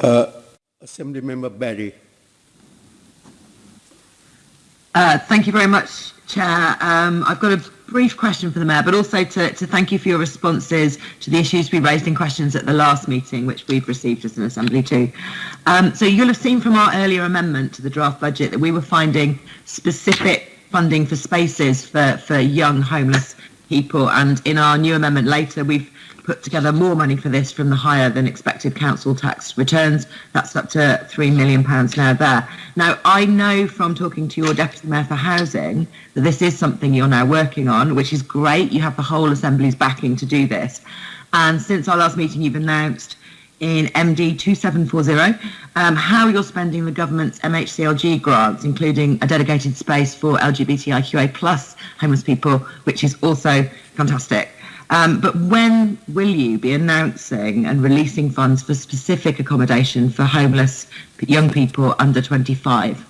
Uh, Assembly Member Berry. Uh, thank you very much, Chair. Um, I've got a brief question for the Mayor, but also to, to thank you for your responses to the issues we raised in questions at the last meeting, which we've received as an Assembly too. Um, so you'll have seen from our earlier amendment to the draft budget that we were finding specific funding for spaces for, for young homeless people, and in our new amendment later, we've put together more money for this from the higher than expected council tax returns. That's up to £3 million now there. Now, I know from talking to your Deputy Mayor for Housing that this is something you're now working on, which is great. You have the whole Assembly's backing to do this. And since our last meeting, you've announced in MD 2740 um, how you're spending the government's MHCLG grants, including a dedicated space for LGBTIQA plus homeless people, which is also fantastic. Um, but when will you be announcing and releasing funds for specific accommodation for homeless young people under 25?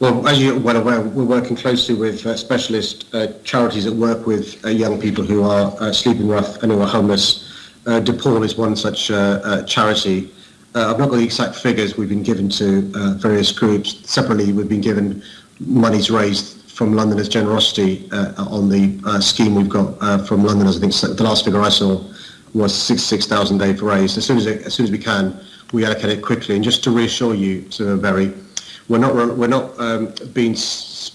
Well, as you're well aware, we're working closely with uh, specialist uh, charities that work with uh, young people who are uh, sleeping rough and who are homeless. Uh, DePaul is one such charity. Uh, I've not got the exact figures we've been given to uh, various groups. Separately, we've been given monies raised from Londoners' generosity uh, on the scheme we've got from Londoners. I think the last figure I saw was 66,000 they've raised. As soon as, as soon as we can, we allocate it quickly. And just to reassure you, Sir Berry, we're not we're not um, being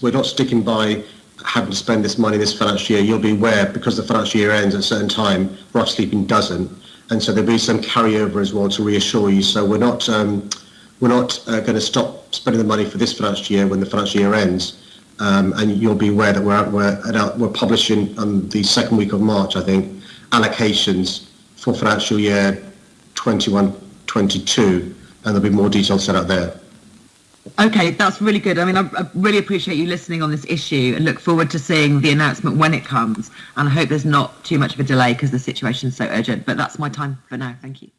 we're not sticking by having to spend this money this financial year. You'll be aware because the financial year ends at a certain time, rough sleeping doesn't, and so there'll be some carryover as well to reassure you. So we're not um, we're not uh, going to stop spending the money for this financial year when the financial year ends. Um, and you'll be aware that we're, we're, we're publishing on the second week of March, I think, allocations for financial year 21-22, and there'll be more details set out there. Okay, that's really good. I mean, I, I, really appreciate you listening on this issue and look forward to seeing the announcement when it comes. And I hope there's not too much of a delay because the situation is so urgent. But that's my time for now. Thank you.